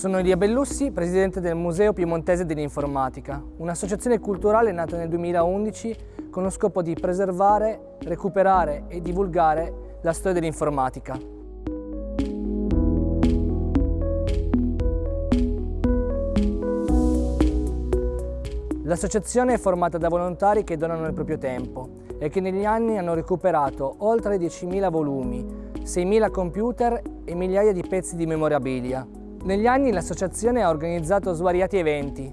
Sono Elia Bellussi, presidente del Museo Piemontese dell'Informatica, un'associazione culturale nata nel 2011 con lo scopo di preservare, recuperare e divulgare la storia dell'informatica. L'associazione è formata da volontari che donano il proprio tempo e che negli anni hanno recuperato oltre 10.000 volumi, 6.000 computer e migliaia di pezzi di memorabilia. Negli anni l'associazione ha organizzato svariati eventi.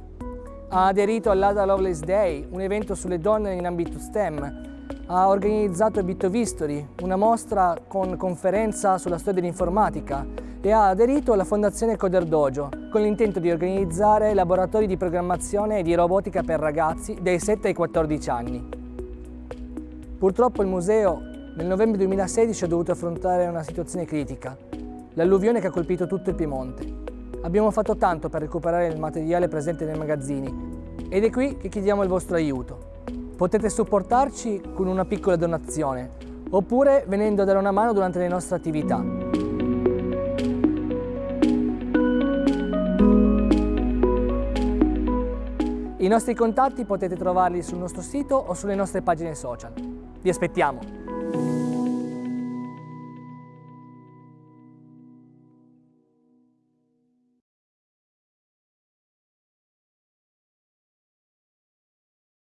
Ha aderito all'Ada Lovelace Day, un evento sulle donne in ambito STEM, ha organizzato Bitovistory, una mostra con conferenza sulla storia dell'informatica e ha aderito alla Fondazione Coder Dojo con l'intento di organizzare laboratori di programmazione e di robotica per ragazzi dai 7 ai 14 anni. Purtroppo il museo nel novembre 2016 ha dovuto affrontare una situazione critica, l'alluvione che ha colpito tutto il Piemonte. Abbiamo fatto tanto per recuperare il materiale presente nei magazzini ed è qui che chiediamo il vostro aiuto. Potete supportarci con una piccola donazione oppure venendo a dare una mano durante le nostre attività. I nostri contatti potete trovarli sul nostro sito o sulle nostre pagine social. Vi aspettiamo!